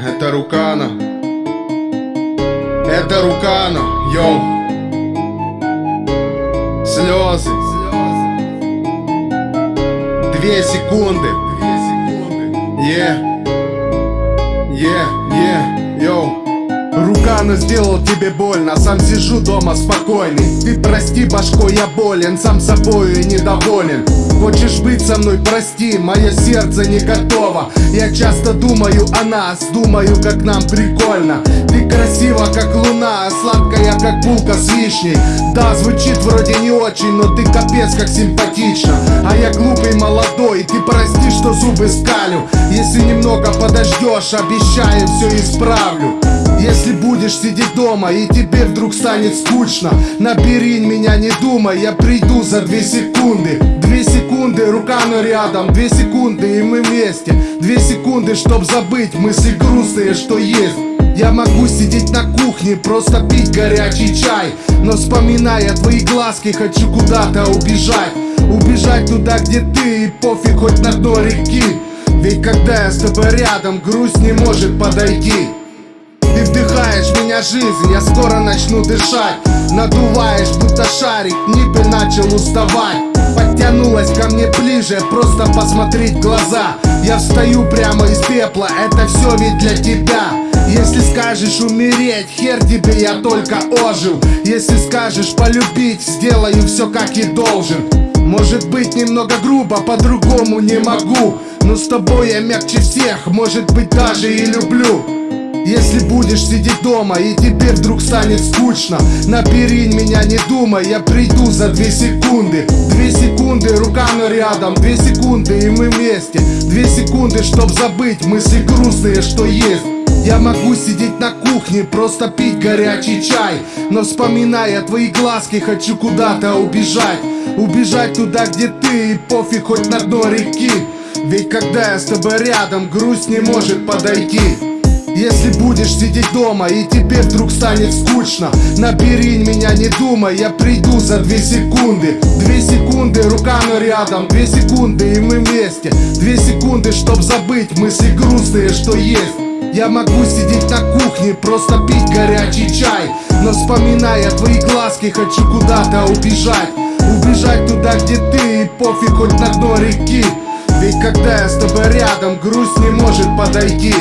это Рукана. Это Рукана, йоу. Слезы. Две секунды. Е. Е, е, йоу Рукана сделал тебе больно, сам сижу дома спокойный. Ты прости, башко, я болен, сам собою и недоволен. Хочешь быть со мной, прости, мое сердце не готово. Я часто думаю о нас, думаю, как нам прикольно. Ты красива, как луна, сладкая, как булка с вишней. Да, звучит вроде не очень, но ты капец, как симпатично. А я глупый молодой, ты прости, что зубы скалю. Если немного подождешь, обещаю, все исправлю если будешь сидеть дома и тебе вдруг станет скучно Набери меня, не думай, я приду за две секунды. Две секунды, рука на рядом, две секунды и мы вместе. Две секунды, чтоб забыть мысли грустные, что есть. Я могу сидеть на кухне, просто пить горячий чай. Но вспоминая твои глазки, хочу куда-то убежать. Убежать туда, где ты, и пофиг хоть на дно реки. Ведь когда я с тобой рядом, грусть не может подойти вдыхаешь меня жизнь, я скоро начну дышать. Надуваешь, будто шарик, ниппель начал уставать. Подтянулась ко мне ближе, просто посмотреть в глаза. Я встаю прямо из пепла, это все ведь для тебя. Если скажешь умереть, хер тебе я только ожил. Если скажешь полюбить, сделаю все как и должен. Может быть немного грубо, по-другому не могу. Но с тобой я мягче всех, может быть даже и люблю если будешь сидеть дома и тебе вдруг станет скучно Набери меня, не думай, я приду за две секунды. Две секунды, рука на рядом, две секунды и мы вместе. Две секунды, чтоб забыть мысли грустные, что есть. Я могу сидеть на кухне, просто пить горячий чай Но вспоминая твои глазки, хочу куда-то убежать. Убежать туда, где ты, и пофиг хоть на дно реки. Ведь когда я с тобой рядом, грусть не может подойти если будешь сидеть дома и тебе вдруг станет скучно Набери меня, не думай, я приду за две секунды. Две секунды, рука на рядом, две секунды и мы вместе. Две секунды, чтоб забыть мысли грустные, что есть. Я могу сидеть на кухне, просто пить горячий чай. Но вспоминая твои глазки, хочу куда-то убежать. Убежать туда, где ты, и пофиг хоть на дно реки. Ведь когда я с тобой рядом, грусть не может подойти